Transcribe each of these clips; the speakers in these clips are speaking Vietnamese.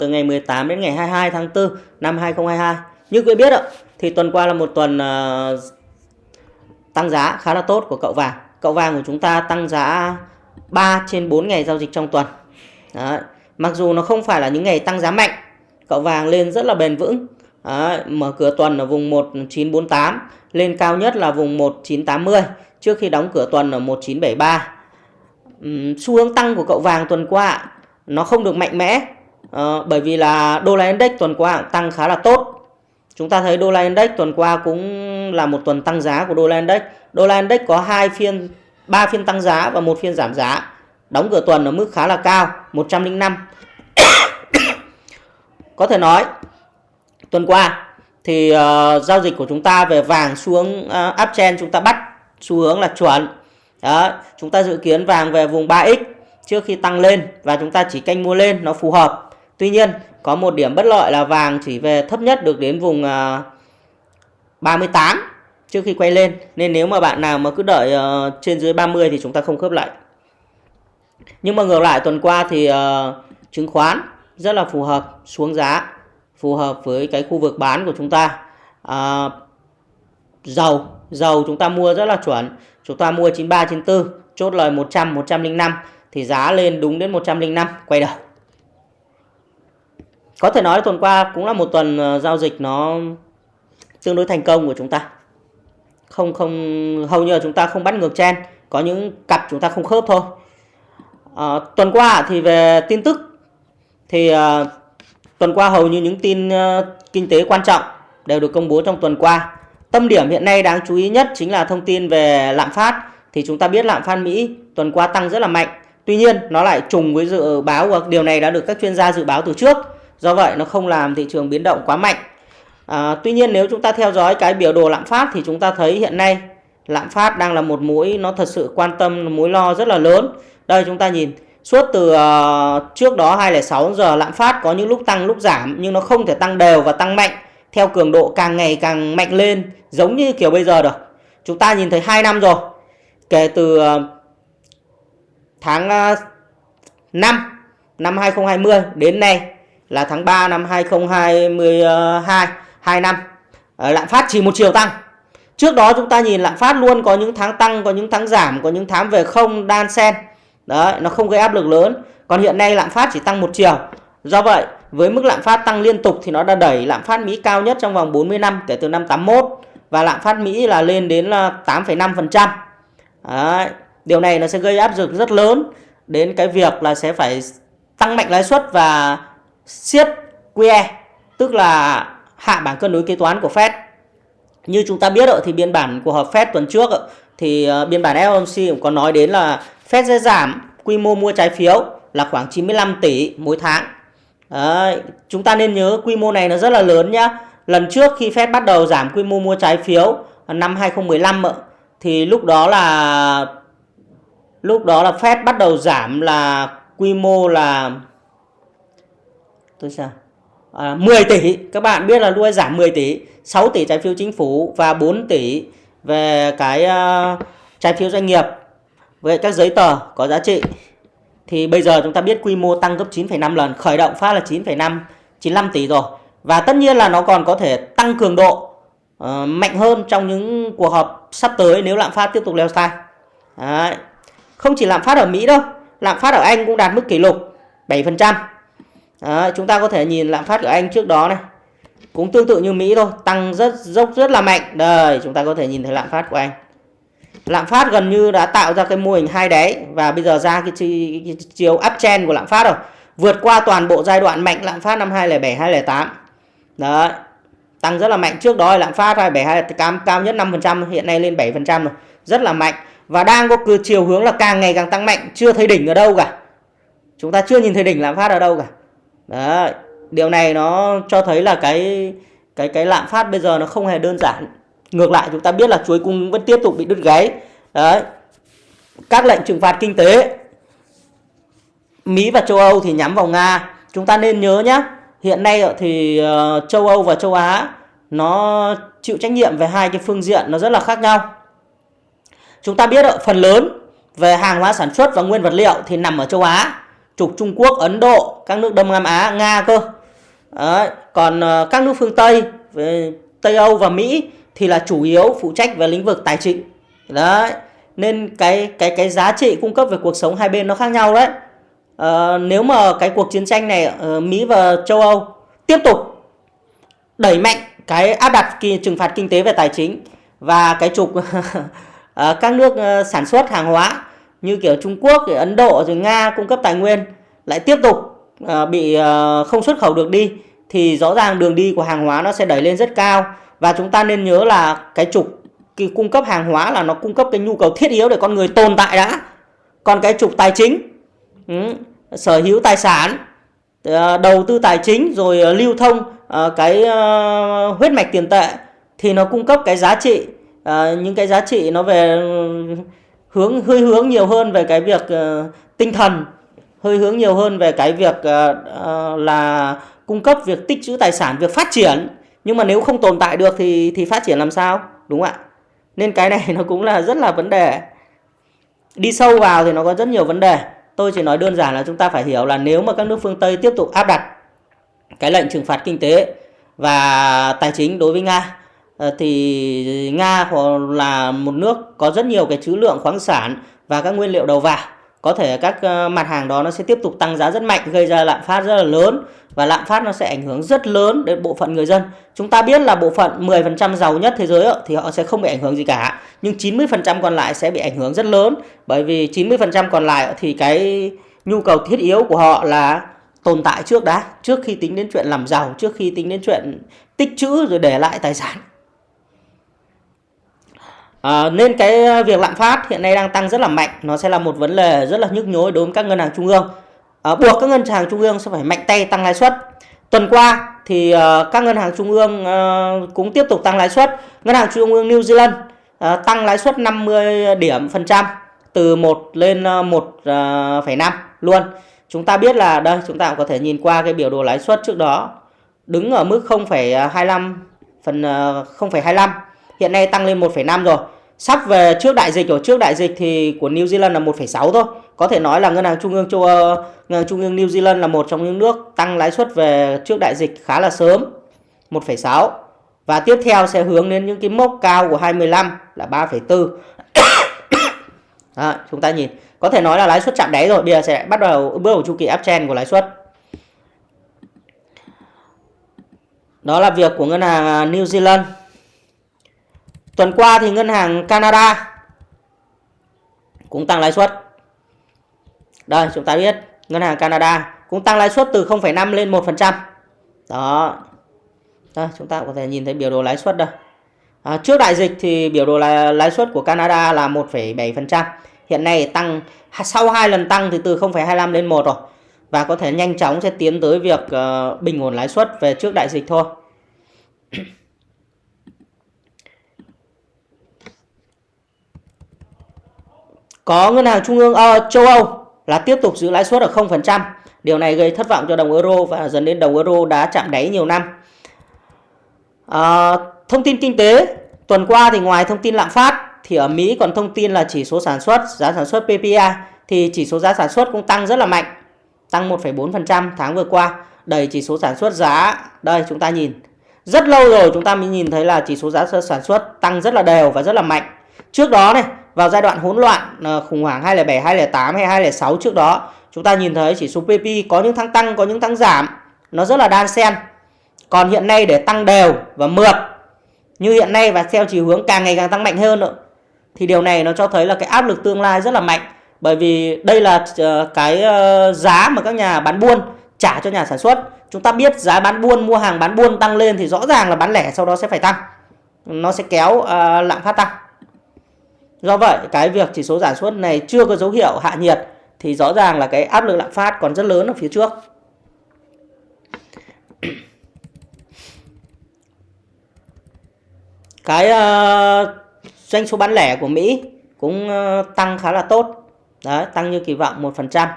từ ngày 18 đến ngày 22 tháng 4 năm 2022. Như quý biết ạ, thì tuần qua là một tuần uh, tăng giá khá là tốt của cậu vàng. Cậu vàng của chúng ta tăng giá 3 trên 4 ngày giao dịch trong tuần. Đấy. Mặc dù nó không phải là những ngày tăng giá mạnh, cậu vàng lên rất là bền vững. Đấy. Mở cửa tuần ở vùng 1948, lên cao nhất là vùng 1980 trước khi đóng cửa tuần ở 1973. Uhm, xu hướng tăng của cậu vàng tuần qua nó không được mạnh mẽ Ờ, bởi vì là đô la index tuần qua tăng khá là tốt. Chúng ta thấy đô la index tuần qua cũng là một tuần tăng giá của đô la index. Đô la index có hai phiên, ba phiên tăng giá và một phiên giảm giá. Đóng cửa tuần ở mức khá là cao, 105. có thể nói tuần qua thì uh, giao dịch của chúng ta về vàng xuống uh, uptrend chúng ta bắt xu hướng là chuẩn. Đó, chúng ta dự kiến vàng về vùng 3x trước khi tăng lên và chúng ta chỉ canh mua lên nó phù hợp. Tuy nhiên có một điểm bất lợi là vàng chỉ về thấp nhất được đến vùng à, 38 trước khi quay lên nên nếu mà bạn nào mà cứ đợi à, trên dưới 30 thì chúng ta không khớp lại. Nhưng mà ngược lại tuần qua thì à, chứng khoán rất là phù hợp xuống giá phù hợp với cái khu vực bán của chúng ta. À, dầu dầu chúng ta mua rất là chuẩn chúng ta mua 93 94 chốt lời 100 105 thì giá lên đúng đến 105 quay đầu có thể nói tuần qua cũng là một tuần ờ, giao dịch nó tương đối thành công của chúng ta không không hầu như là chúng ta không bắt ngược chen có những cặp chúng ta không khớp thôi à, tuần qua thì về tin tức thì à, tuần qua hầu như những tin à, kinh tế quan trọng đều được công bố trong tuần qua Tâm điểm hiện nay đáng chú ý nhất chính là thông tin về lạm phát. Thì chúng ta biết lạm phát Mỹ tuần qua tăng rất là mạnh. Tuy nhiên nó lại trùng với dự báo và điều này đã được các chuyên gia dự báo từ trước. Do vậy nó không làm thị trường biến động quá mạnh. À, tuy nhiên nếu chúng ta theo dõi cái biểu đồ lạm phát thì chúng ta thấy hiện nay lạm phát đang là một mũi nó thật sự quan tâm mối lo rất là lớn. Đây chúng ta nhìn suốt từ uh, trước đó 206 giờ lạm phát có những lúc tăng lúc giảm nhưng nó không thể tăng đều và tăng mạnh theo cường độ càng ngày càng mạnh lên giống như kiểu bây giờ được. Chúng ta nhìn thấy 2 năm rồi. Kể từ uh, tháng 5 năm 2020 đến nay là tháng 3 năm 2022, 2 năm. Ờ, lạm phát chỉ một chiều tăng. Trước đó chúng ta nhìn lạm phát luôn có những tháng tăng, có những tháng giảm, có những tháng về không đan sen. Đấy, nó không gây áp lực lớn. Còn hiện nay lạm phát chỉ tăng một chiều. Do vậy, với mức lạm phát tăng liên tục thì nó đã đẩy lạm phát Mỹ cao nhất trong vòng 40 năm kể từ năm 81 và lạm phát Mỹ là lên đến là 8,5%. Đấy. Điều này nó sẽ gây áp lực rất lớn đến cái việc là sẽ phải tăng mạnh lãi suất và siết QE, tức là hạ bảng cân đối kế toán của Fed. Như chúng ta biết rồi thì biên bản của họp Fed tuần trước thì ờ, biên bản FOMC cũng có nói đến là Fed sẽ giảm quy mô mua trái phiếu là khoảng 95 tỷ mỗi tháng. Đấy, chúng ta nên nhớ quy mô này nó rất là lớn nhá. Lần trước khi Fed bắt đầu giảm quy mô mua trái phiếu ờ, năm 2015 thì lúc đó là lúc đó là Fed bắt đầu giảm là quy mô là tôi sao à, 10 tỷ các bạn biết là luôn giảm 10 tỷ 6 tỷ trái phiếu chính phủ và 4 tỷ về cái uh, trái phiếu doanh nghiệp với các giấy tờ có giá trị thì bây giờ chúng ta biết quy mô tăng gấp 9,5 lần khởi động phát là 9,5 95 tỷ rồi và tất nhiên là nó còn có thể tăng cường độ uh, mạnh hơn trong những cuộc họp sắp tới nếu lạm phát tiếp tục leo thang. Đấy. Không chỉ lạm phát ở Mỹ đâu, lạm phát ở Anh cũng đạt mức kỷ lục 7%. Đấy, chúng ta có thể nhìn lạm phát của Anh trước đó này. Cũng tương tự như Mỹ thôi, tăng rất dốc rất là mạnh. Đây, chúng ta có thể nhìn thấy lạm phát của Anh. Lạm phát gần như đã tạo ra cái mô hình hai đáy và bây giờ ra cái, cái chiều uptrend của lạm phát rồi. Vượt qua toàn bộ giai đoạn mạnh lạm phát năm 2007 2008. Đấy. Tăng rất là mạnh trước đó lạm phát 27 cao, cao nhất 5% hiện nay lên 7% rồi. Rất là mạnh và đang có cứ chiều hướng là càng ngày càng tăng mạnh, chưa thấy đỉnh ở đâu cả. Chúng ta chưa nhìn thấy đỉnh lạm phát ở đâu cả. Đấy. Điều này nó cho thấy là cái cái cái lạm phát bây giờ nó không hề đơn giản. Ngược lại, chúng ta biết là chuối cung vẫn tiếp tục bị đứt gáy. Đấy. Các lệnh trừng phạt kinh tế, Mỹ và châu Âu thì nhắm vào Nga. Chúng ta nên nhớ nhé hiện nay thì ờ, châu Âu và châu Á nó chịu trách nhiệm về hai cái phương diện nó rất là khác nhau. Chúng ta biết phần lớn về hàng hóa sản xuất và nguyên vật liệu thì nằm ở châu Á trục Trung Quốc, Ấn Độ, các nước Đông Nam Á, Nga cơ. Đấy. Còn ờ, các nước phương Tây, về Tây Âu và Mỹ thì là chủ yếu phụ trách về lĩnh vực tài chính. Đấy. Nên cái cái cái giá trị cung cấp về cuộc sống hai bên nó khác nhau đấy. À, nếu mà cái cuộc chiến tranh này Mỹ và châu Âu tiếp tục đẩy mạnh cái áp đặt kỳ, trừng phạt kinh tế về tài chính và cái trục ờ, các nước sản xuất hàng hóa như kiểu Trung Quốc, Ấn Độ rồi Nga cung cấp tài nguyên lại tiếp tục à, bị à, không xuất khẩu được đi thì rõ ràng đường đi của hàng hóa nó sẽ đẩy lên rất cao. Và chúng ta nên nhớ là cái trục cái cung cấp hàng hóa là nó cung cấp cái nhu cầu thiết yếu để con người tồn tại đã. Còn cái trục tài chính ừ, sở hữu tài sản à, đầu tư tài chính rồi lưu thông cái huyết mạch tiền tệ thì nó cung cấp cái giá trị những cái giá trị nó về hướng, hơi hướng nhiều hơn về cái việc ờ, tinh thần, hơi hướng nhiều hơn về cái việc ờ, ờ, là cung cấp việc tích trữ tài sản, việc phát triển. Nhưng mà nếu không tồn tại được thì thì phát triển làm sao? Đúng không ạ? Nên cái này nó cũng là rất là vấn đề. Đi sâu vào thì nó có rất nhiều vấn đề. Tôi chỉ nói đơn giản là chúng ta phải hiểu là nếu mà các nước phương tây tiếp tục áp đặt cái lệnh trừng phạt kinh tế và tài chính đối với nga Ờ, thì nga là một nước có rất nhiều cái trữ lượng khoáng sản và các nguyên liệu đầu vào có thể các ờ, mặt hàng đó nó sẽ tiếp tục tăng giá rất mạnh gây ra lạm phát rất là lớn và lạm phát nó sẽ ảnh hưởng rất lớn đến bộ phận người dân. Chúng ta biết là bộ phận 10% giàu nhất thế giới thì họ sẽ không bị ảnh hưởng gì cả, nhưng 90% còn lại sẽ bị ảnh hưởng rất lớn bởi vì 90% còn lại thì cái nhu cầu thiết yếu của họ là tồn tại trước đã, trước khi tính đến chuyện làm giàu, trước khi tính đến chuyện tích trữ rồi để lại tài sản. À, nên cái ờ, việc lạm phát hiện nay đang tăng rất là mạnh, nó sẽ là một vấn đề rất là nhức nhối đối với các ngân hàng trung ương. À, buộc các ngân hàng trung ương sẽ phải mạnh tay tăng lãi suất. Tuần qua thì uh, các ngân hàng trung ương uh, cũng tiếp tục tăng lãi suất. Ngân hàng trung ương New Zealand uh, tăng lãi suất 50 điểm phần trăm từ 1 lên 1,5 luôn. Chúng ta biết là đây chúng ta cũng có thể nhìn qua cái biểu đồ lãi suất trước đó. Đứng ở mức 0,25 phần 0,25 hiện nay tăng lên 1,5 rồi. Sắp về trước đại dịch rồi. Trước đại dịch thì của New Zealand là 1,6 thôi. Có thể nói là ngân hàng trung ương châu Âu ngân hàng trung ương New Zealand là một trong những nước tăng lãi suất về trước đại dịch khá là sớm 1,6 và tiếp theo sẽ hướng đến những cái mốc cao của 25 là 3,4 à, chúng ta nhìn. Có thể nói là lãi suất chạm đáy rồi. Bây giờ sẽ bắt đầu bước vào chu kỳ uptrend của lãi suất. Đó là việc của ngân hàng à, New Zealand. Tuần qua thì ngân hàng Canada cũng tăng lãi suất. Đây chúng ta biết ngân hàng Canada cũng tăng lãi suất từ 0,5 lên 1%. Đó. Đây, chúng ta có thể nhìn thấy biểu đồ lãi suất đây. À, trước đại dịch thì biểu đồ lãi, lãi suất của Canada là 1,7%. Hiện nay tăng sau hai lần tăng thì từ 0,25 lên 1 rồi. Và có thể nhanh chóng sẽ tiến tới việc uh, bình ổn lãi suất về trước đại dịch thôi. Có ngân hàng trung ương uh, châu Âu là tiếp tục giữ lãi suất ở 0%. Điều này gây thất vọng cho đồng euro và dần đến đồng euro đã chạm đáy nhiều năm. À, thông tin kinh tế tuần qua thì ngoài thông tin lạm phát thì ở Mỹ còn thông tin là chỉ số sản xuất, giá sản xuất PPI thì chỉ số giá sản xuất cũng tăng rất là mạnh, tăng 1,4% tháng vừa qua, đẩy chỉ số sản xuất giá. Đây chúng ta nhìn. Rất lâu rồi chúng ta mới nhìn thấy là chỉ số giá sản xuất tăng rất là đều và rất là mạnh. Trước đó này, vào giai đoạn hỗn loạn ờ, khủng hoảng 2007, 2008 hay 2006 trước đó chúng ta nhìn thấy chỉ số PP có những tháng tăng có những tháng giảm. Nó rất là đan xen. Còn hiện nay để tăng đều và mượt như hiện nay và theo chiều hướng càng ngày càng tăng mạnh hơn nữa thì điều này nó cho thấy là cái áp lực tương lai rất là mạnh. Bởi vì đây là ờ, cái ờ, giá mà các nhà bán buôn trả cho nhà sản xuất. Chúng ta biết giá bán buôn mua hàng bán buôn tăng lên thì rõ ràng là bán lẻ sau đó sẽ phải tăng. Nó sẽ kéo uh, lạm phát tăng. Do vậy cái việc chỉ số sản xuất này chưa có dấu hiệu hạ nhiệt thì rõ ràng là cái áp lực lạm phát còn rất lớn ở phía trước. Cái uh, doanh số bán lẻ của Mỹ cũng uh, tăng khá là tốt. Đấy, tăng như kỳ vọng 1%.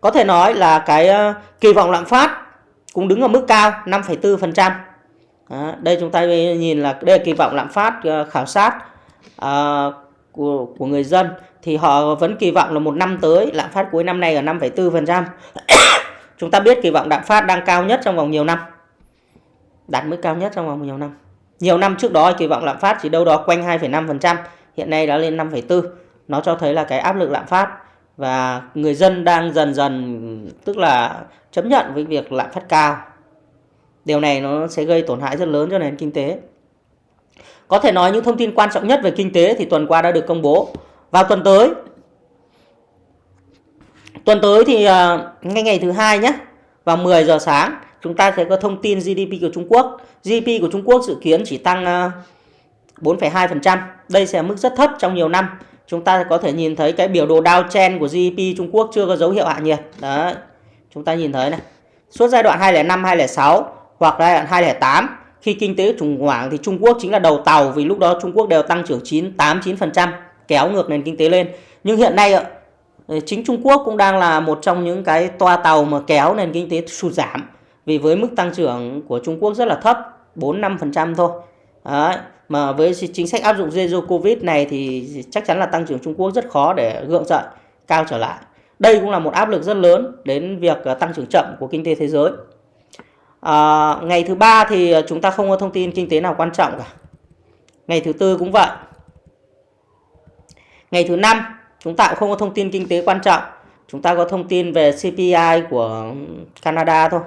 Có thể nói là cái uh, kỳ vọng lạm phát cũng đứng ở mức cao 5,4%. Đây chúng ta nhìn là đây là kỳ vọng lạm phát khảo sát của của người dân thì họ vẫn kỳ vọng là một năm tới lạm phát cuối năm nay ở 5,4%. Chúng ta biết kỳ vọng lạm phát đang cao nhất trong vòng nhiều năm. Đạt mức cao nhất trong vòng nhiều năm. Nhiều năm trước đó kỳ vọng lạm phát chỉ đâu đó quanh 2,5%, hiện nay đã lên 5,4. Nó cho thấy là cái áp lực lạm phát và người dân đang dần dần tức là chấp nhận với việc lạm phát cao. Điều này nó sẽ gây tổn hại rất lớn cho nền kinh tế. Có thể nói những thông tin quan trọng nhất về kinh tế thì tuần qua đã được công bố. Vào tuần tới, tuần tới thì à, ngay ngày thứ hai nhé, vào 10 giờ sáng chúng ta sẽ có thông tin GDP của Trung Quốc. GDP của Trung Quốc dự kiến chỉ tăng à, 4,2%. Đây sẽ mức rất thấp trong nhiều năm. Chúng ta có thể nhìn thấy cái biểu đồ downtrend của GDP Trung Quốc chưa có dấu hiệu hạ nhiệt. Đấy, chúng ta nhìn thấy này. Suốt giai đoạn 2005, 2006 hoặc giai đoạn 2008 khi kinh tế khủng hoảng thì Trung Quốc chính là đầu tàu vì lúc đó Trung Quốc đều tăng trưởng 9 8 9% kéo ngược nền kinh tế lên. Nhưng hiện nay ờ, chính Trung Quốc cũng đang là một trong những cái toa tàu mà kéo nền kinh tế sụt giảm vì với mức tăng trưởng của Trung Quốc rất là thấp 4 5% thôi. Đấy. Mà với chính sách áp dụng Zero Covid này thì chắc chắn là tăng trưởng Trung Quốc rất khó để gượng dậy, cao trở lại. Đây cũng là một áp lực rất lớn đến việc ờ, tăng trưởng chậm của kinh tế thế giới. À, ngày thứ ba thì à, chúng ta không có thông tin kinh tế nào quan trọng cả. Ngày thứ tư cũng vậy. Ngày thứ năm chúng ta cũng không có thông tin kinh tế quan trọng. Chúng ta có thông tin về CPI của Canada thôi.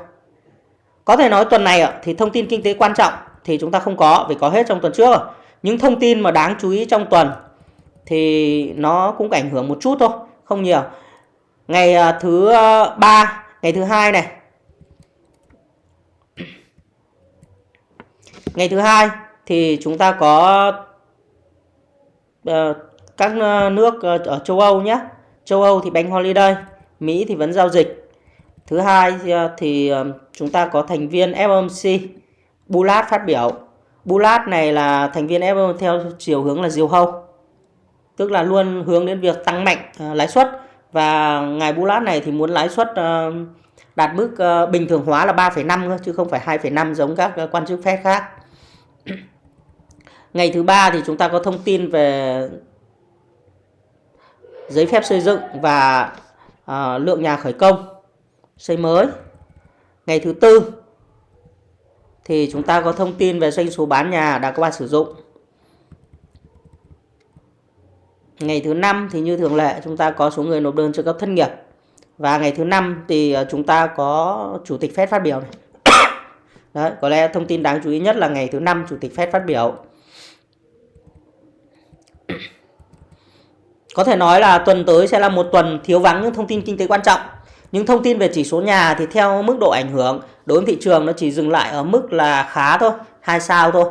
Có thể nói tuần này thì thông tin kinh tế quan trọng thì chúng ta không có vì có hết trong tuần trước rồi. Những thông tin mà đáng chú ý trong tuần thì nó cũng ảnh hưởng một chút thôi, không nhiều. Ngày à, thứ à, ba, ngày thứ hai này Ngày thứ hai thì chúng ta có uh, các ờ, nước uh, ở châu Âu nhé. Châu Âu thì bánh holiday, Mỹ thì vẫn giao dịch. Thứ hai uh, thì uh, chúng ta có thành viên FOMC, Bullard phát biểu. Bullard này là thành viên FOMC theo chiều hướng là diều hâu. Tức là luôn hướng đến việc tăng mạnh uh, lãi suất và ngài Bullard này thì muốn lãi suất uh, đạt mức uh, bình thường hóa là 3,5 chứ không phải 2,5 giống các uh, quan chức Fed khác. Ngày thứ ba thì chúng ta có thông tin về giấy phép xây dựng và uh, lượng nhà khởi công xây mới. Ngày thứ tư thì chúng ta có thông tin về doanh số bán nhà đã có qua sử dụng. Ngày thứ năm thì như thường lệ chúng ta có số người nộp đơn trợ cấp thất nghiệp. Và ngày thứ năm thì ờ, chúng ta có chủ tịch Fed phát biểu này. Đấy, có lẽ thông tin đáng chú ý nhất là ngày thứ năm chủ tịch Fed phát biểu. Có thể nói là tuần tới sẽ là một tuần thiếu vắng những thông tin kinh tế quan trọng. Những thông tin về chỉ số nhà thì theo mức độ ảnh hưởng đối với thị trường nó chỉ dừng lại ở mức là khá thôi, hai sao thôi.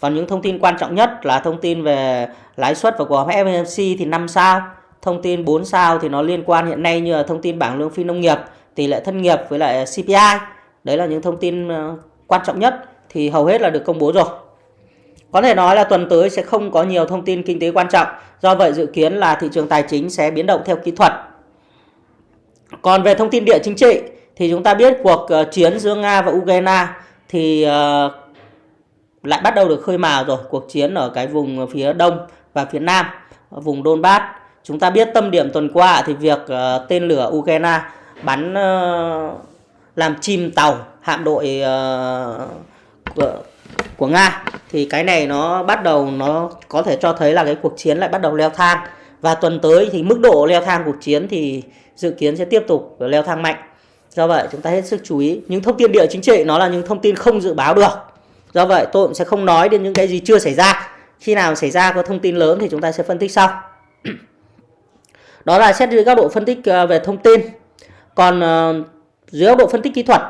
Còn những thông tin quan trọng nhất là thông tin về lãi suất và của FOMC thì 5 sao. Thông tin 4 sao thì nó liên quan hiện nay như là thông tin bảng lương phi nông nghiệp, tỷ lệ thất nghiệp với lại CPI. Đấy là những thông tin ờ, quan trọng nhất thì hầu hết là được công bố rồi. Có thể nói là tuần tới sẽ không có nhiều thông tin kinh tế quan trọng, do vậy dự kiến là thị trường tài chính sẽ biến động theo kỹ thuật. Còn về thông tin địa chính trị thì chúng ta biết cuộc ờ, chiến giữa Nga và Ukraine thì ờ, lại bắt đầu được khơi mào rồi, cuộc chiến ở cái vùng phía đông và phía nam, vùng Donbass. Chúng ta biết tâm điểm tuần qua thì việc ờ, tên lửa Ukraine bắn làm chìm tàu hạm đội uh, của, của Nga. Thì cái này nó bắt đầu nó có thể cho thấy là cái cuộc chiến lại bắt đầu leo thang. Và tuần tới thì mức độ leo thang cuộc chiến thì dự kiến sẽ tiếp tục leo thang mạnh. Do vậy chúng ta hết sức chú ý. Những thông tin địa chính trị nó là những thông tin không dự báo được. Do vậy tôi cũng sẽ không nói đến những cái gì chưa xảy ra. Khi nào xảy ra có thông tin lớn thì chúng ta sẽ phân tích sau. Đó là xét dưới góc độ phân tích ờ, về thông tin. Còn ờ, dưới góc độ phân tích kỹ thuật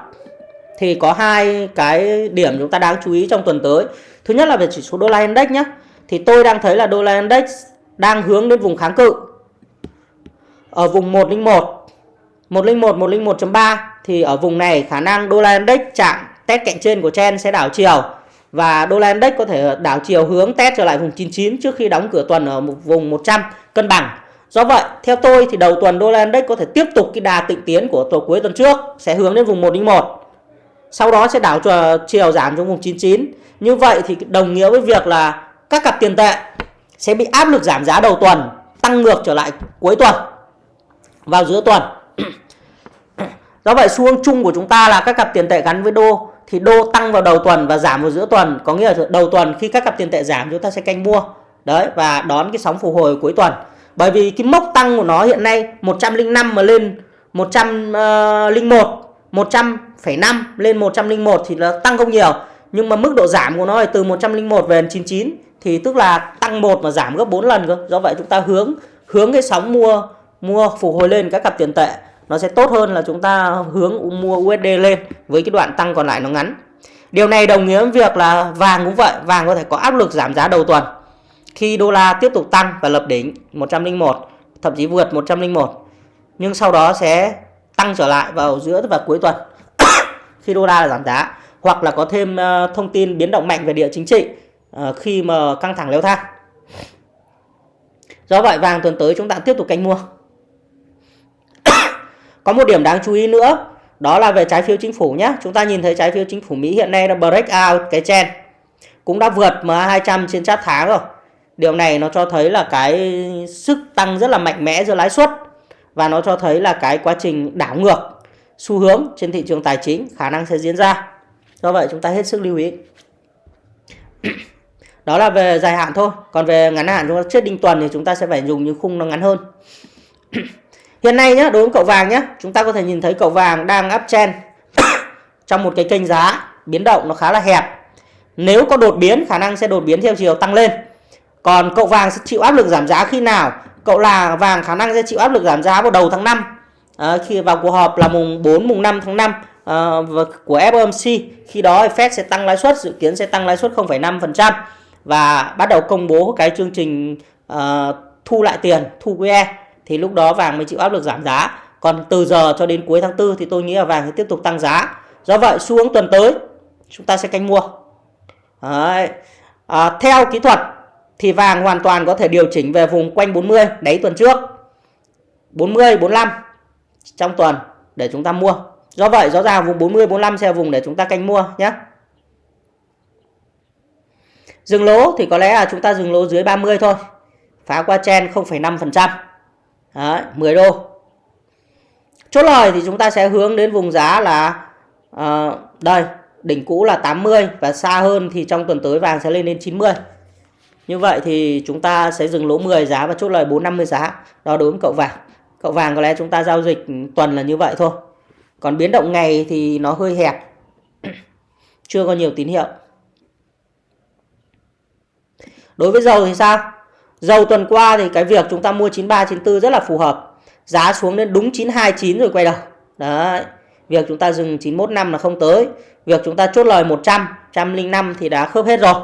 thì có hai cái điểm chúng ta đáng chú ý trong tuần tới. Thứ nhất là về chỉ số đô la index nhé. Thì tôi đang thấy là đô la index đang hướng đến vùng kháng cự. Ở vùng 101, 101, 101.3 thì ở vùng này khả năng đô la index chạm test cạnh trên của chen sẽ đảo chiều và đô la index có thể đảo chiều hướng test trở lại vùng 99 trước khi đóng cửa tuần ở một vùng 100 cân bằng. Do vậy, theo tôi thì đầu tuần đô la index có thể tiếp tục cái đà tịnh tiến của tuần cuối tuần trước sẽ hướng đến vùng 101 sau đó sẽ đảo chiều giảm trong vùng 99 như vậy thì đồng nghĩa với việc là các cặp tiền tệ sẽ bị áp lực giảm giá đầu tuần, tăng ngược trở lại cuối tuần, vào giữa tuần. Do vậy, xu hướng chung của chúng ta là các cặp tiền tệ gắn với đô thì đô tăng vào đầu tuần và giảm vào giữa tuần. Có nghĩa là đầu tuần khi các cặp tiền tệ giảm, chúng ta sẽ canh mua, đấy, và đón cái sóng phục hồi cuối tuần. Bởi vì cái mốc tăng của nó hiện nay 105 mà lên 101 100,5 lên 101 thì nó tăng không nhiều. Nhưng mà mức độ giảm của nó là từ 101 về 99 thì tức là tăng một mà giảm gấp 4 lần cơ. Do vậy chúng ta hướng hướng cái sóng mua mua phục hồi lên các cặp tiền tệ. Nó sẽ tốt hơn là chúng ta hướng mua USD lên với cái đoạn tăng còn lại nó ngắn. Điều này đồng nghĩa với việc là vàng cũng vậy. Vàng có thể có áp lực giảm giá đầu tuần khi đô la tiếp tục tăng và lập đỉnh 101 thậm chí vượt 101 nhưng sau đó sẽ tăng trở lại vào giữa và cuối tuần. Khi đô la giảm giá, hoặc là có thêm ờ, thông tin biến động mạnh về địa chính trị ờ, khi mà căng thẳng leo thang. Do vậy, vàng tuần tới chúng ta tiếp tục canh mua. Có một điểm đáng chú ý nữa, đó là về trái phiếu chính phủ nhé. Chúng ta nhìn thấy trái phiếu chính phủ Mỹ hiện nay đã break out cái chen cũng đã vượt MA200 trên chart tháng rồi. Điều này nó cho thấy là cái sức tăng rất là mạnh mẽ giữa lãi suất và nó cho thấy là cái quá trình đảo ngược xu hướng trên thị trường tài chính khả năng sẽ diễn ra. Do vậy chúng ta hết sức lưu ý. Đó là về dài hạn thôi. Còn về ngắn hạn chúng ta chết đinh tuần thì chúng ta sẽ phải dùng những khung nó ngắn hơn. Hiện nay nhé đối với cậu vàng nhé chúng ta có thể nhìn thấy cậu vàng đang uptrend trong một cái kênh giá biến động nó khá là hẹp. Nếu có đột biến, khả năng sẽ đột biến theo chiều tăng lên. Còn cậu vàng sẽ chịu áp lực giảm giá khi nào? Cậu là vàng khả năng sẽ chịu áp lực giảm giá vào đầu tháng 5 à, ờ, khi vào cuộc họp là mùng 4 mùng 5 tháng 5 à, ờ, của FOMC khi đó Fed sẽ tăng lãi suất dự kiến sẽ tăng lãi suất 0,5% và bắt đầu công bố cái chương trình uh, thu lại tiền thu QE. Thì lúc đó vàng mới chịu áp lực giảm giá. Còn từ giờ cho đến cuối tháng 4 thì tôi nghĩ là vàng sẽ tiếp tục tăng giá. Do vậy xu hướng tuần tới chúng ta sẽ canh mua. Đấy. À, theo kỹ thuật thì vàng hoàn toàn có thể điều chỉnh về vùng quanh 40 đáy tuần trước. 40 45 trong tuần để chúng ta mua. Do vậy rõ ràng vùng 40 45 sẽ là vùng để chúng ta canh mua nhé. Dừng lỗ thì có lẽ là chúng ta dừng lỗ dưới 30 thôi. Phá qua chen 0,5% Đấy, 10 đô. Chốt lời thì chúng ta sẽ hướng đến vùng giá là uh, đây đỉnh cũ là 80 và xa hơn thì trong tuần tới vàng sẽ lên đến 90 như vậy thì chúng ta sẽ dừng lỗ 10 giá và chốt lời 450 giá đó đối với cậu vàng cậu vàng có lẽ chúng ta giao dịch tuần là như vậy thôi còn biến động ngày thì nó hơi hẹp chưa có nhiều tín hiệu đối với dầu thì sao Dầu tuần qua thì cái việc chúng ta mua 93 94 rất là phù hợp. Giá xuống đến đúng 929 rồi quay đầu. Đấy. Việc chúng ta dừng 91 năm là không tới. Việc chúng ta chốt lời 100, 105 thì đã khớp hết rồi.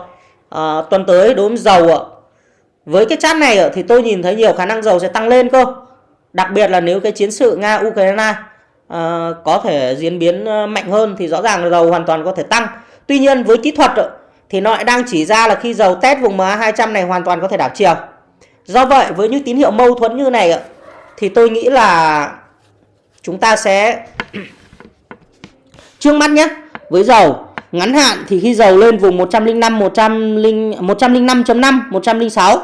À, tuần tới đối với dầu ạ. Với cái chart này thì tôi nhìn thấy nhiều khả năng dầu sẽ tăng lên cơ. Đặc biệt là nếu cái chiến sự Nga-Ukraine à, có thể diễn biến ờ, mạnh hơn thì rõ ràng là dầu hoàn toàn có thể tăng. Tuy nhiên với kỹ thuật thì nó lại đang chỉ ra là khi dầu test vùng MA200 này hoàn toàn có thể đảo chiều. Do vậy với những tín hiệu mâu thuẫn như này thì tôi nghĩ là chúng ta sẽ trước mắt nhé với dầu ngắn hạn thì khi dầu lên vùng 105 100 105.5 106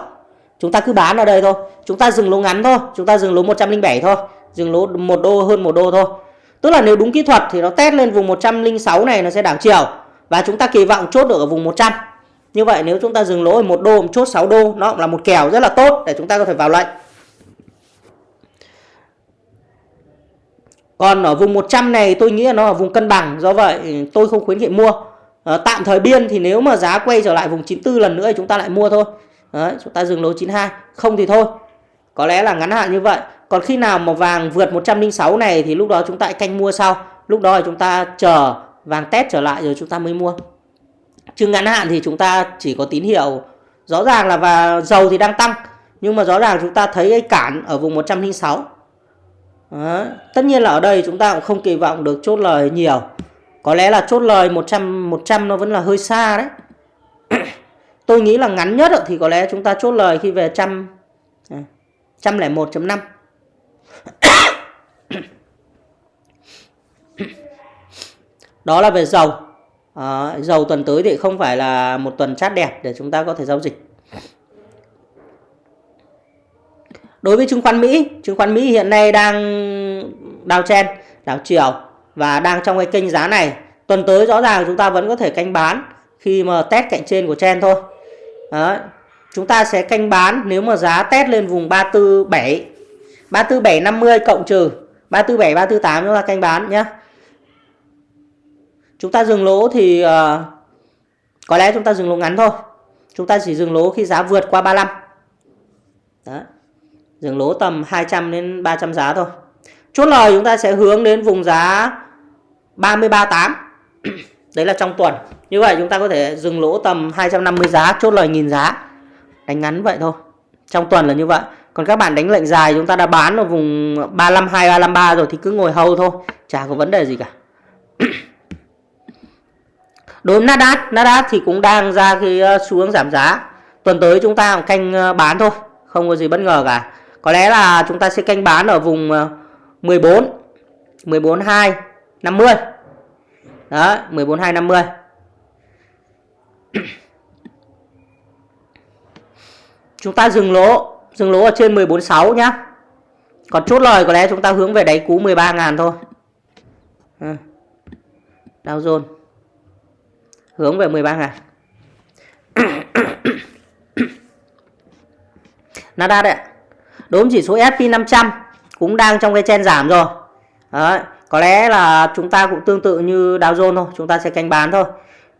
chúng ta cứ bán ở đây thôi. Chúng ta dừng lỗ ngắn thôi, chúng ta dừng lỗ 107 thôi, dừng lỗ một đô, hơn một đô thôi. Tức là nếu đúng kỹ thuật thì nó test lên vùng 106 này nó sẽ đảo chiều và chúng ta kỳ vọng chốt được ở vùng 100 như vậy nếu chúng ta dừng lỗ ở một đô một chốt 6 đô, nó cũng là một kèo rất là tốt để chúng ta có thể vào lệnh. Còn ở vùng 100 này tôi nghĩ là nó ở vùng cân bằng do vậy tôi không khuyến nghị mua. À, tạm thời biên thì nếu mà giá quay trở lại vùng 94 lần nữa thì chúng ta lại mua thôi. Đấy, chúng ta dừng lỗ 92 không thì thôi. Có lẽ là ngắn hạn như vậy. Còn khi nào mà vàng vượt 106 này thì lúc đó chúng ta canh mua sau. Lúc đó thì chúng ta chờ vàng test trở lại rồi chúng ta mới mua. Chứ ngắn hạn thì chúng ta chỉ có tín hiệu. Rõ ràng là và dầu thì đang tăng nhưng mà rõ ràng chúng ta thấy cái cản ở vùng 106 đó. tất nhiên là ở đây chúng ta cũng không kỳ vọng được chốt lời nhiều. Có lẽ là chốt lời 100 100 nó vẫn là hơi xa đấy. Tôi nghĩ là ngắn nhất thì có lẽ chúng ta chốt lời khi về trăm à, trăm lẻ một chấm năm. Đó là về dầu. À, dầu tuần tới thì không phải là một tuần chát đẹp để chúng ta có thể giao dịch. Đối với chứng khoán Mỹ chứng khoán Mỹ hiện nay đang đào chen đảo chiều và đang trong cái kênh giá này. Tuần tới rõ ràng chúng ta vẫn có thể canh bán khi mà test cạnh trên của chen thôi. Đó. chúng ta sẽ canh bán nếu mà giá test lên vùng 347 34750 cộng trừ 347 348 chúng ta canh bán nhé chúng ta dừng lỗ thì uh, có lẽ chúng ta dừng lỗ ngắn thôi. Chúng ta chỉ dừng lỗ khi giá vượt qua 35 đó dừng lỗ tầm 200 đến 300 giá thôi. Chốt lời chúng ta sẽ hướng đến vùng giá 338 đấy là trong tuần. Như vậy chúng ta có thể dừng lỗ tầm 250 giá, chốt lời nghìn giá. Đánh ngắn vậy thôi. Trong tuần là như vậy. Còn các bạn đánh lệnh dài chúng ta đã bán ở vùng 352 353 rồi thì cứ ngồi hầu thôi. Chả có vấn đề gì cả. Đối với Nasdaq Nasdaq thì cũng đang ra cái ờ, xu hướng giảm giá. Tuần tới chúng ta canh ờ, bán thôi. Không có gì bất ngờ cả có lẽ là chúng ta sẽ canh bán ở vùng 14 14 2 50 đó 14 2 50 chúng ta dừng lỗ dừng lỗ ở trên 14.6 nhá. Còn chốt lời có lẽ chúng ta hướng về đáy cú 13.000 thôi. Ừ. À. Dow Jones hướng về 13 ngàn. Nasdaq Đối với chỉ số S&P 500 cũng đang trong cái chen giảm rồi. Đấy. có lẽ là chúng ta cũng tương tự như Dow Jones thôi chúng ta sẽ canh bán thôi.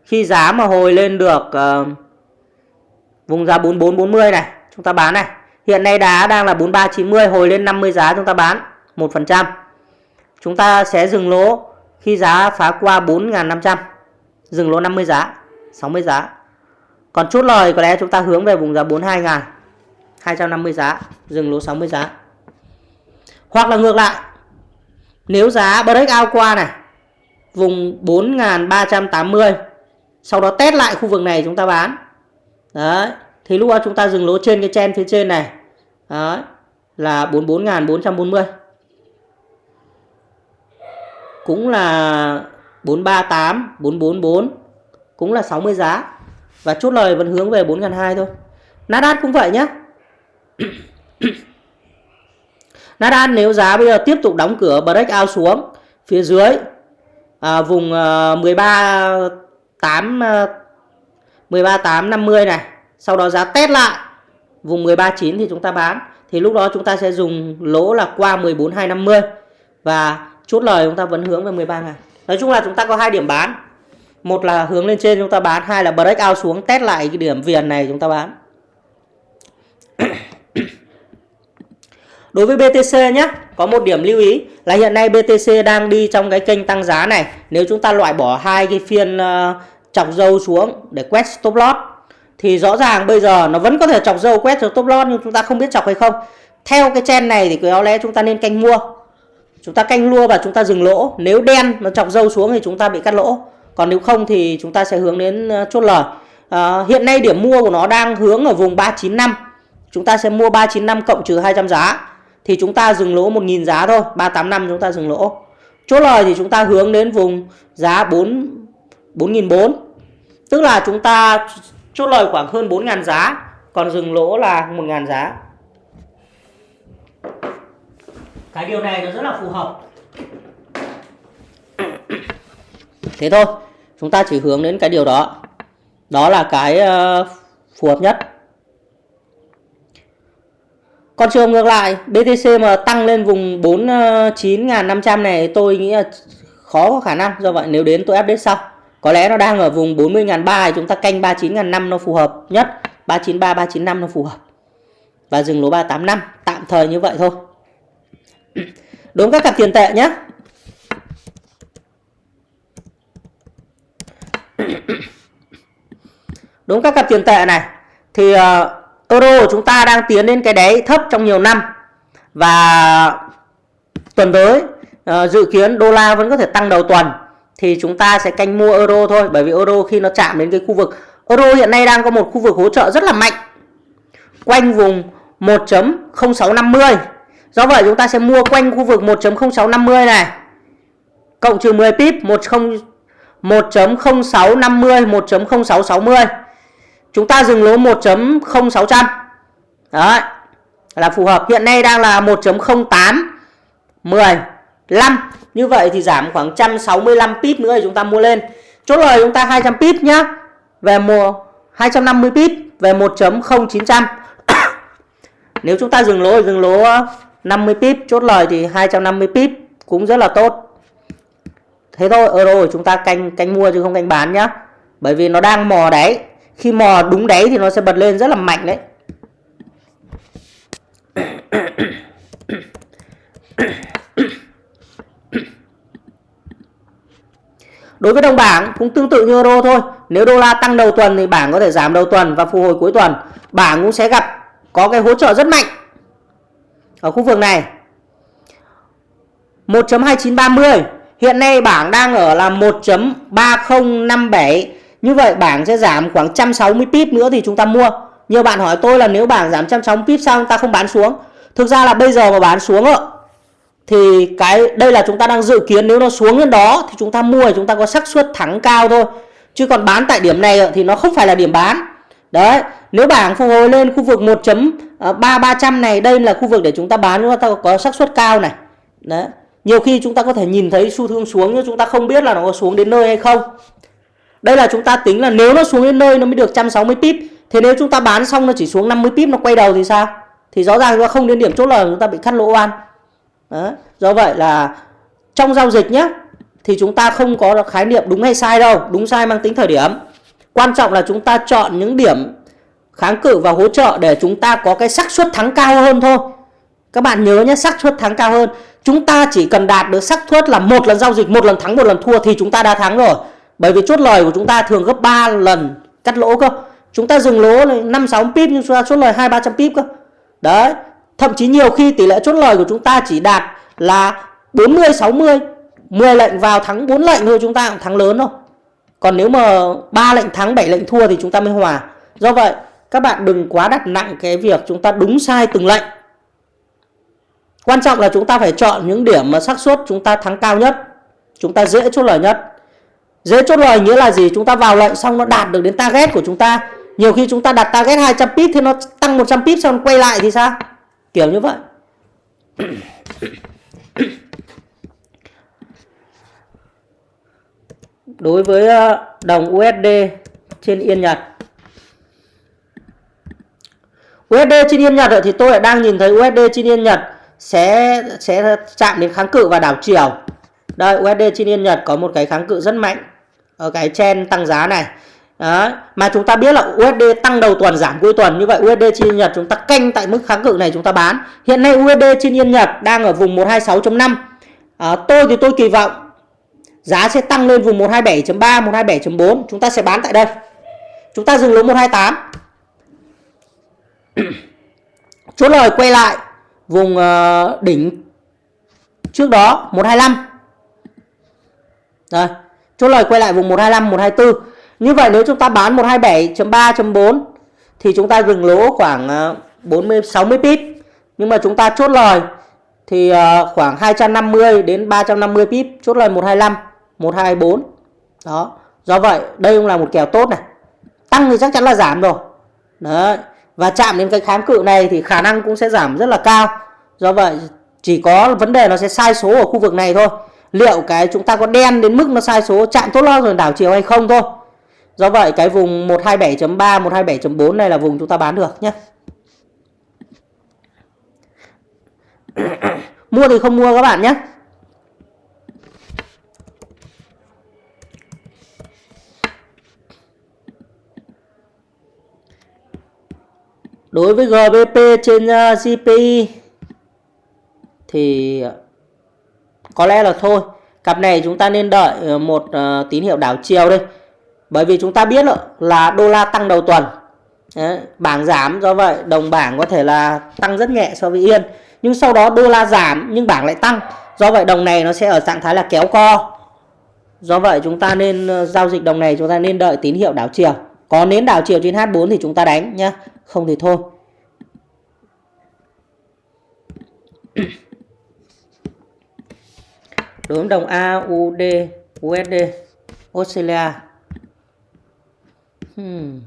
Khi giá mà hồi lên được uh, vùng giá 4440 này chúng ta bán này. Hiện nay đá đang là 4390 hồi lên 50 giá chúng ta bán 1% chúng ta sẽ dừng lỗ khi giá phá qua 4500, dừng lỗ 50 giá 60 giá. Còn chốt lời có lẽ chúng ta hướng về vùng giá 42 ngàn 250 giá, dừng lỗ 60 giá. Hoặc là ngược lại, nếu giá breakout qua này, vùng 4.380 sau đó test lại khu vực này chúng ta bán. Đấy, thì lúc đó chúng ta dừng lỗ trên cái chen phía trên này. Đấy, là 44.440 cũng là 438 444 cũng là 60 giá. Và chốt lời vẫn hướng về 4.200 thôi. Nasdaq cũng vậy nhé Nasdaq nếu giá bây giờ tiếp tục đóng cửa break out xuống phía dưới à, vùng uh, 13 8 uh, 13 8 50 này sau đó giá test lại vùng 13 9 thì chúng ta bán thì lúc đó chúng ta sẽ dùng lỗ là qua 14 250 và chốt lời chúng ta vẫn hướng về 13 ngàn. Nói chung là chúng ta có hai điểm bán một là hướng lên trên chúng ta bán hai là break out xuống test lại cái điểm viền này chúng ta bán. Đối với BTC nhé, có một điểm lưu ý là hiện nay BTC đang đi trong cái kênh tăng giá này. Nếu chúng ta loại bỏ hai cái phiên uh, chọc dâu xuống để quét stop loss thì rõ ràng bây giờ nó vẫn có thể chọc dâu quét stop loss nhưng chúng ta không biết chọc hay không. Theo cái chen này thì có lẽ chúng ta nên canh mua. Chúng ta canh lua và chúng ta dừng lỗ. Nếu đen nó chọc dâu xuống thì chúng ta bị cắt lỗ. Còn nếu không thì chúng ta sẽ hướng đến ờ, chốt lời à, hiện nay điểm mua của nó đang hướng ở vùng 395 chúng ta sẽ mua 395 cộng trừ 200 giá thì chúng ta dừng lỗ 1.000 giá thôi 385 chúng ta dừng lỗ. Chốt lời thì chúng ta hướng đến vùng giá 4 4.400 tức là chúng ta chốt lời khoảng hơn 4.000 giá, còn dừng lỗ là 1.000 giá. Cái điều này nó rất là phù hợp. Thế thôi, chúng ta chỉ hướng đến cái điều đó. Đó là cái ờ, phù hợp nhất còn trường ngược lại BTC mà tăng lên vùng 49.500 ờ, này tôi nghĩ là khó có khả năng. Do vậy nếu đến tôi update sau. Có lẽ nó đang ở vùng 40.300 chúng ta canh 39.500 nó phù hợp nhất. 393 395 nó phù hợp. Và dừng lỗ 385 tạm thời như vậy thôi. Đúng các cặp tiền tệ nhé đúng các cặp tiền tệ này thì uh, euro của chúng ta đang tiến đến cái đáy thấp trong nhiều năm và tuần tới uh, dự kiến đô la vẫn có thể tăng đầu tuần thì chúng ta sẽ canh mua euro thôi bởi vì euro khi nó chạm đến cái khu vực euro hiện nay đang có một khu vực hỗ trợ rất là mạnh quanh vùng 1.0650 Do vậy chúng ta sẽ mua quanh khu vực 1.0650 này. Cộng trừ 10 pip 1.0650 1.0660. Chúng ta dừng lỗ 1.0600. Đấy. là phù hợp. Hiện nay đang là 1.08 10 5 như vậy thì giảm khoảng 165 pip nữa thì chúng ta mua lên. Chốt lời chúng ta 200 pip nhá. Về mùa 250 pip, về 1.0900 nếu chúng ta dừng lỗ dừng lỗ 50 pip. Chốt lời thì 250 pip cũng rất là tốt. Thế thôi ờ, euro của chúng ta canh canh mua chứ không canh bán nhá. Bởi vì nó đang mò đáy khi mò đúng đáy thì nó sẽ bật lên rất là mạnh đấy Đối với đồng bảng cũng tương tự như euro thôi. Nếu đô la tăng đầu tuần thì bảng có thể giảm đầu tuần và phục hồi cuối tuần. Bảng cũng sẽ gặp có cái hỗ trợ rất mạnh ở khu vực này. 1.2930 Hiện nay bảng đang ở là 1.3057 như vậy bảng sẽ giảm khoảng 160 pip nữa thì chúng ta mua. Nhiều bạn hỏi tôi là nếu bảng giảm 160 pip sao chúng ta không bán xuống? Thực ra là bây giờ mà bán xuống ạ, thì cái, đây là chúng ta đang dự kiến nếu nó xuống đến đó thì chúng ta mua thì chúng ta có xác suất thắng cao thôi. Chứ còn bán tại điểm này thì nó không phải là điểm bán. Đấy, nếu bảng phục hồi lên khu vực 1.3300 này, đây là khu vực để chúng ta bán, chúng ta có xác suất cao này. Đấy, nhiều khi chúng ta có thể nhìn thấy xu hướng xuống nhưng chúng ta không biết là nó có xuống đến nơi hay không đây là chúng ta tính là nếu nó xuống đến nơi nó mới được 160 pip, thế nếu chúng ta bán xong nó chỉ xuống 50 pip nó quay đầu thì sao? Thì rõ ràng chúng ta không đến điểm chốt lời chúng ta bị cắt lỗ oan. Đó. do vậy là trong giao dịch nhé thì chúng ta không có khái niệm đúng hay sai đâu, đúng sai mang tính thời điểm. Quan trọng là chúng ta chọn những điểm kháng cự và hỗ trợ để chúng ta có cái xác suất thắng cao hơn thôi. Các bạn nhớ nhé xác suất thắng cao hơn. Chúng ta chỉ cần đạt được xác suất là một lần giao dịch, một lần thắng, một lần thua thì chúng ta đã thắng rồi bởi vì chốt lời của chúng ta thường gấp 3 lần cắt lỗ cơ chúng ta dừng lỗ năm sáu pip nhưng chúng ta chốt lời hai ba trăm pip cơ đấy Thậm chí nhiều khi tỷ lệ chốt lời của chúng ta chỉ đạt là 40 60, 10 lệnh vào thắng 4 lệnh thôi chúng ta cũng thắng lớn thôi. Còn nếu mà 3 lệnh thắng 7 lệnh thua thì chúng ta mới hòa. Do vậy, các bạn đừng quá đặt nặng cái việc chúng ta đúng sai từng lệnh. Quan trọng là chúng ta phải chọn những điểm mà xác suất chúng ta thắng cao nhất, chúng ta dễ chốt lời nhất. Dễ chốt lời nghĩa là gì? Chúng ta vào lệnh xong nó đạt được đến target của chúng ta. Nhiều khi chúng ta đặt target 200 pip thì nó tăng 100 pip xong quay lại thì sao? kiểu như vậy đối với ờ, đồng USD trên Yên Nhật USD trên Yên Nhật thì tôi lại đang nhìn thấy USD trên Yên Nhật sẽ sẽ chạm đến kháng cự và đảo chiều đây USD trên Yên Nhật có một cái kháng cự rất mạnh ở cái chen tăng giá này. Đó Mà chúng ta biết là USD tăng đầu tuần giảm cuối tuần. Như vậy USD trên Yên Nhật chúng ta canh tại mức kháng cự này chúng ta bán. Hiện nay USD trên Yên Nhật đang ở vùng 126.5 à, ờ, Tôi thì tôi kỳ vọng Giá sẽ tăng lên vùng 127.3, 127.4 Chúng ta sẽ bán tại đây. Chúng ta dừng lỗ 128 Chốt lời quay lại Vùng uh, đỉnh trước đó 125 Rồi Chốt lời quay lại vùng 125, 124 như vậy nếu chúng ta bán 127.3.4 thì chúng ta dừng lỗ khoảng ờ, 40-60 pip. Nhưng mà chúng ta chốt lời thì ờ, khoảng 250 đến 350 pip, chốt lời 125, 124. Đó. Do vậy đây cũng là một kèo tốt này. Tăng thì chắc chắn là giảm rồi. Đấy. Và chạm đến cái kháng cự này thì khả năng cũng sẽ giảm rất là cao. Do vậy chỉ có vấn đề nó sẽ sai số ở khu vực này thôi. Liệu cái chúng ta có đen đến mức nó sai số chạm tốt lo rồi đảo chiều hay không thôi. Do vậy cái vùng 127.3, 127.4 này là vùng chúng ta bán được nhé. mua thì không mua các bạn nhé. Đối với GBP trên uh, GPI thì có lẽ là thôi. Cặp này chúng ta nên đợi ờ, một uh, tín hiệu đảo chiều đây bởi vì chúng ta biết là đô la tăng đầu tuần. Đấy, bảng giảm do vậy đồng bảng có thể là tăng rất nhẹ so với yên. Nhưng sau đó đô la giảm nhưng bảng lại tăng. Do vậy đồng này nó sẽ ở trạng thái là kéo co. Do vậy chúng ta nên uh, giao dịch đồng này chúng ta nên đợi tín hiệu đảo chiều. Có nến đảo chiều trên H4 thì chúng ta đánh nhá. Không thì thôi đối với đồng AUD USD Australia. Hmm.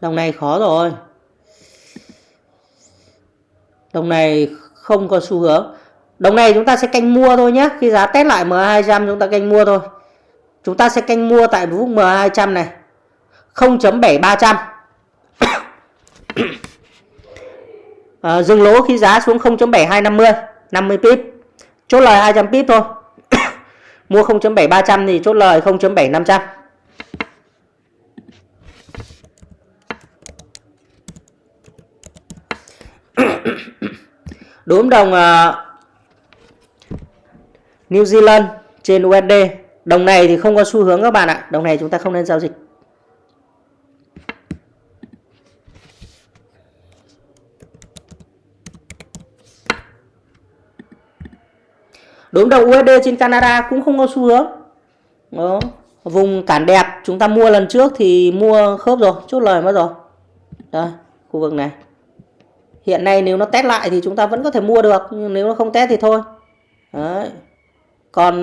Đồng này khó rồi. đồng này không có xu hướng. Đồng này chúng ta sẽ canh mua thôi nhé khi giá test lại M200 chúng ta canh mua thôi. Chúng ta sẽ canh mua tại vùng M200 này. 0.7300 à, dừng lỗ khi giá xuống 0.7250 50 pip chốt lời 200 pip thôi. Mua 0.7300 thì chốt lời 0.7500 đốm đồng uh, New Zealand trên USD đồng này thì không có xu hướng các bạn ạ. Đồng này chúng ta không nên giao dịch. Đốm đồng USD trên Canada cũng không có xu hướng. Đó vùng cản đẹp chúng ta mua lần trước thì mua khớp rồi chốt lời mất rồi. Đây khu vực này. Hiện nay nếu nó test lại thì chúng ta vẫn có thể mua được nhưng nếu nó không test thì thôi. Đấy. còn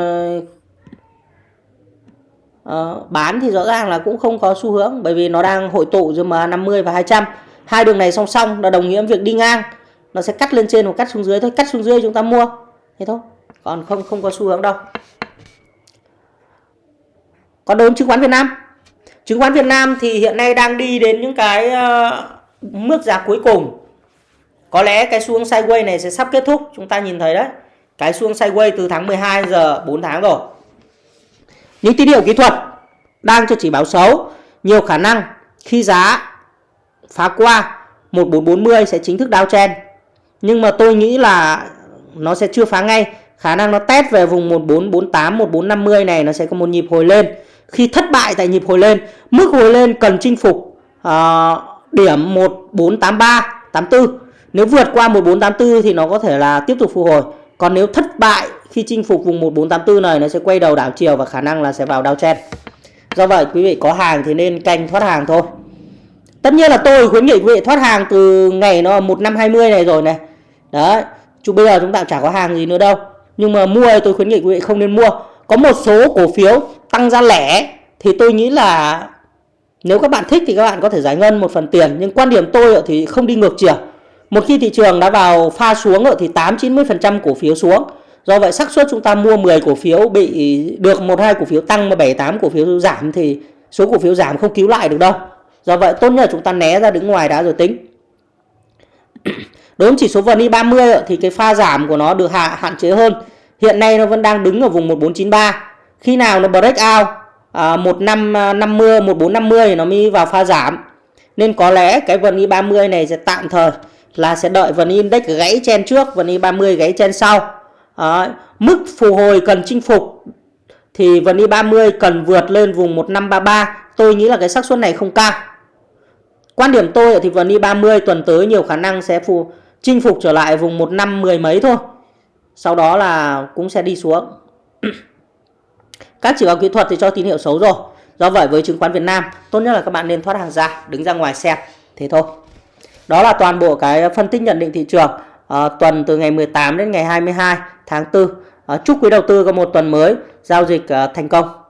uh, bán thì rõ ràng là cũng không có xu hướng bởi vì nó đang hội tụ giữa MA50 và 200 hai đường này song song là đồng nghĩa việc đi ngang. Nó sẽ cắt lên trên và cắt xuống dưới thôi cắt xuống dưới chúng ta mua. Thế thôi còn không không có xu hướng đâu. Còn đối với chứng khoán Việt Nam. Chứng khoán Việt Nam thì hiện nay đang đi đến những cái ờ, uh, mức giá cuối cùng. Có lẽ cái xu hướng sideways này sẽ sắp kết thúc chúng ta nhìn thấy đấy. Cái xu hướng sideways từ tháng 12 giờ 4 tháng rồi. Những tín hiệu kỹ thuật đang cho chỉ báo xấu. Nhiều khả năng khi giá phá qua 1440 sẽ chính thức downtrend. Nhưng mà tôi nghĩ là nó sẽ chưa phá ngay khả năng nó test về vùng 1448 1450 này nó sẽ có một nhịp hồi lên khi thất bại tại nhịp hồi lên mức hồi lên cần chinh phục uh, điểm 1483 84 nếu vượt qua 1484 thì nó có thể là tiếp tục phục hồi. Còn nếu thất bại khi chinh phục vùng 1484 này nó sẽ quay đầu đảo chiều và khả năng là sẽ vào downtrend. Do vậy quý vị có hàng thì nên canh thoát hàng thôi. Tất nhiên là tôi khuyến nghị quý vị thoát hàng từ ngày nó 1520 này rồi này. Đấy, chứ bây giờ chúng ta chả có hàng gì nữa đâu. Nhưng mà mua thì tôi khuyến nghị quý vị không nên mua. Có một số cổ phiếu tăng ra lẻ thì tôi nghĩ là nếu các bạn thích thì các bạn có thể giải ngân một phần tiền nhưng quan điểm tôi thì không đi ngược chiều một khi thị trường đã vào pha xuống rồi thì 8-90% cổ phiếu xuống. Do vậy xác suất chúng ta mua 10 cổ phiếu bị được một, hai cổ phiếu tăng mà 7 8 cổ phiếu giảm thì số cổ phiếu giảm không cứu lại được đâu. Do vậy tốt nhất là chúng ta né ra đứng ngoài đã rồi tính. Đối với chỉ số VN 30 thì cái pha giảm của nó được hạ hạn chế hơn. Hiện nay nó vẫn đang đứng ở vùng 1493. Khi nào nó break out à, 1550 1450 thì nó mới vào pha giảm. Nên có lẽ cái VN 30 này sẽ tạm thời là sẽ đợi vn index gãy chen trước vn 30 gãy chen sau à, mức phục hồi cần chinh phục thì vn 30 cần vượt lên vùng 1533 tôi nghĩ là cái xác suất này không cao quan điểm tôi thì vn 30 tuần tới nhiều khả năng sẽ phù chinh phục trở lại vùng 15 mười mấy thôi. Sau đó là cũng sẽ đi xuống. Các chỉ báo kỹ thuật thì cho tín hiệu xấu rồi. Do vậy với chứng khoán Việt Nam tốt nhất là các bạn nên thoát hàng ra đứng ra ngoài xem. Thế thôi. Đó là toàn bộ cái phân tích nhận định thị trường à, tuần từ ngày 18 đến ngày 22 tháng 4. À, ờ, chúc quý đầu tư có một tuần mới giao dịch à, thành công.